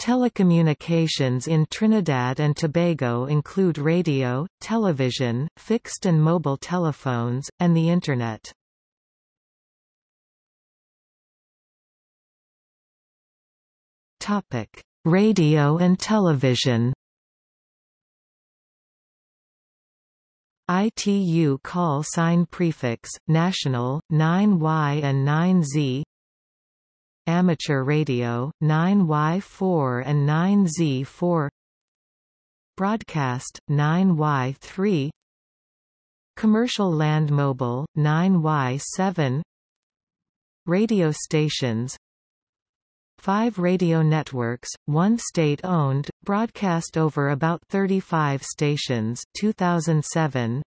Telecommunications in Trinidad and Tobago include radio, television, fixed and mobile telephones, and the Internet. Radio and television ITU call sign prefix, national, 9Y and 9Z Amateur radio, 9Y4 and 9Z4 Broadcast, 9Y3 Commercial land mobile, 9Y7 Radio stations. Five radio networks, one state-owned, broadcast over about 35 stations 2007,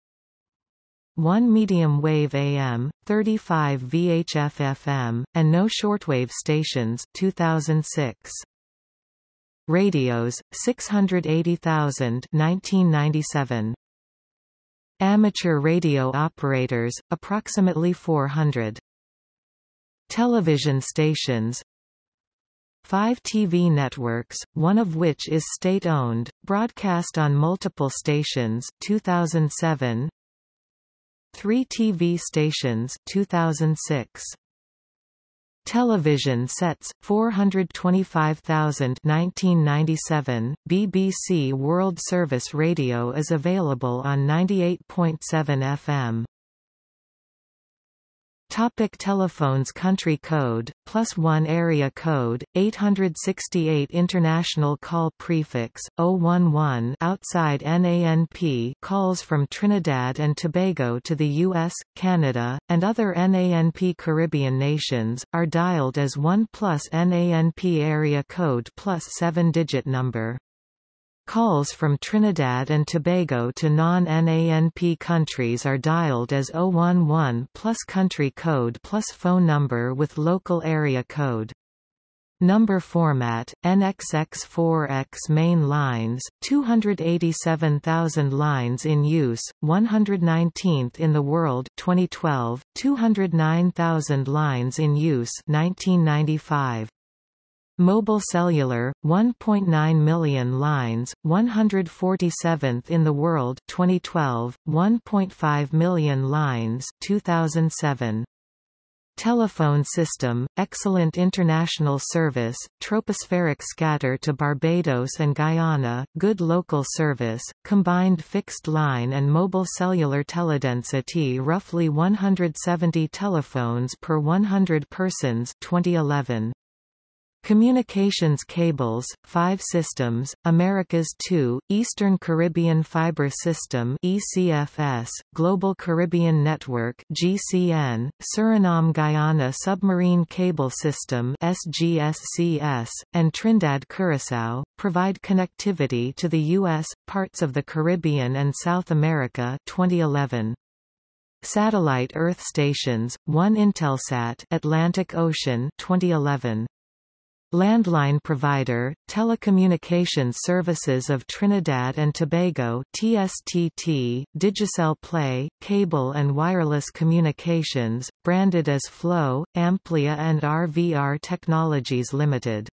one medium-wave AM, 35 VHF FM, and no shortwave stations 2006. Radios, 680,000 1997. Amateur radio operators, approximately 400. Television stations, Five TV networks, one of which is state-owned, broadcast on multiple stations 2007. Three TV stations 2006. Television sets 425,000 1997 BBC World Service Radio is available on 98.7 FM Topic telephones Country code, plus 1 area code, 868 International call prefix, 011 outside NANP calls from Trinidad and Tobago to the U.S., Canada, and other NANP Caribbean nations, are dialed as 1 plus NANP area code plus 7-digit number. Calls from Trinidad and Tobago to non-NANP countries are dialed as 011 plus country code plus phone number with local area code. Number format, NXX4X main lines, 287,000 lines in use, 119th in the world 2012, 209,000 lines in use 1995. Mobile cellular, 1.9 million lines, 147th in the world 2012, 1.5 million lines 2007. Telephone system, excellent international service, tropospheric scatter to Barbados and Guyana, good local service, combined fixed line and mobile cellular teledensity roughly 170 telephones per 100 persons 2011. Communications cables, 5 systems, Americas 2, Eastern Caribbean Fiber System ECFS, Global Caribbean Network GCN, Suriname-Guyana Submarine Cable System SGSCS, and Trinidad-Curaçao, provide connectivity to the U.S., parts of the Caribbean and South America 2011. Satellite Earth stations, 1 Intelsat Atlantic Ocean 2011. Landline provider, Telecommunications Services of Trinidad and Tobago TSTT, Digicel Play, Cable and Wireless Communications, branded as Flow, Amplia and RVR Technologies Limited.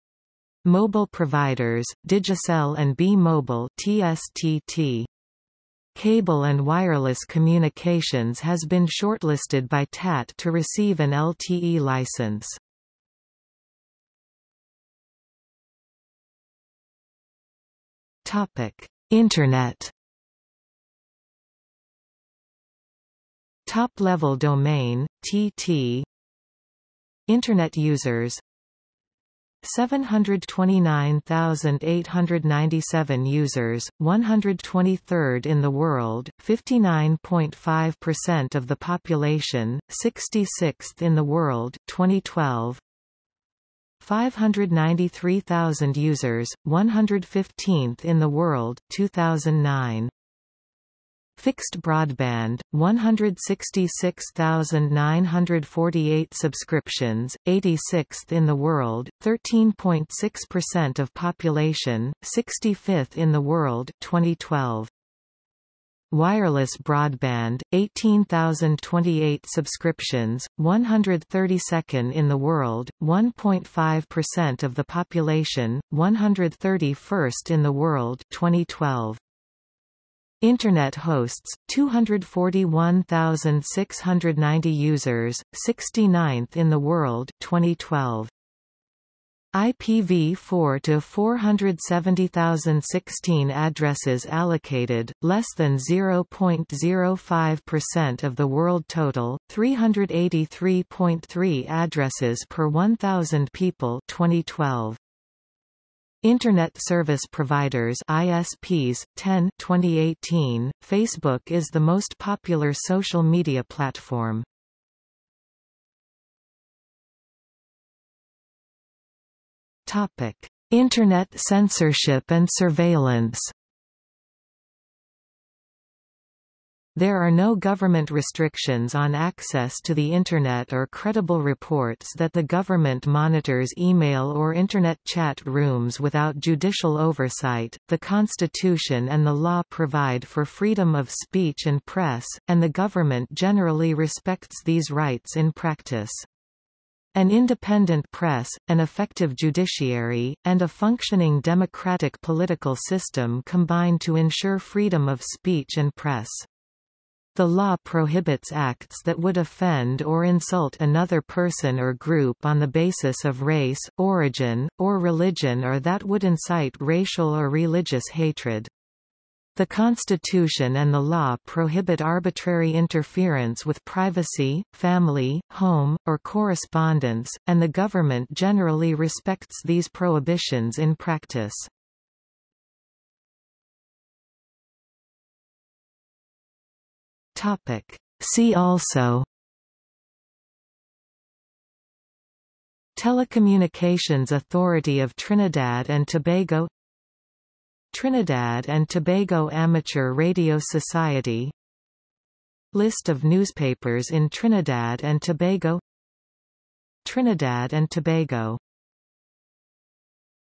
Mobile providers, Digicel and B-Mobile TSTT. Cable and Wireless Communications has been shortlisted by TAT to receive an LTE license. Topic: Internet. Top-level domain TT. Internet users 729,897 users, 123rd in the world, 59.5% of the population, 66th in the world 2012. 593,000 users, 115th in the world 2009. Fixed broadband, 166,948 subscriptions, 86th in the world, 13.6% of population, 65th in the world 2012. Wireless broadband, 18,028 subscriptions, 132nd in the world, 1.5% of the population, 131st in the world 2012. Internet hosts, 241,690 users, 69th in the world 2012. IPv4 to 470,016 addresses allocated, less than 0.05% of the world total, 383.3 addresses per 1,000 people 2012. Internet Service Providers ISPs 10 2018 Facebook is the most popular social media platform Topic Internet censorship and surveillance There are no government restrictions on access to the Internet or credible reports that the government monitors email or Internet chat rooms without judicial oversight. The Constitution and the law provide for freedom of speech and press, and the government generally respects these rights in practice. An independent press, an effective judiciary, and a functioning democratic political system combine to ensure freedom of speech and press. The law prohibits acts that would offend or insult another person or group on the basis of race, origin, or religion or that would incite racial or religious hatred. The Constitution and the law prohibit arbitrary interference with privacy, family, home, or correspondence, and the government generally respects these prohibitions in practice. See also Telecommunications Authority of Trinidad and Tobago Trinidad and Tobago Amateur Radio Society. List of newspapers in Trinidad and Tobago. Trinidad and Tobago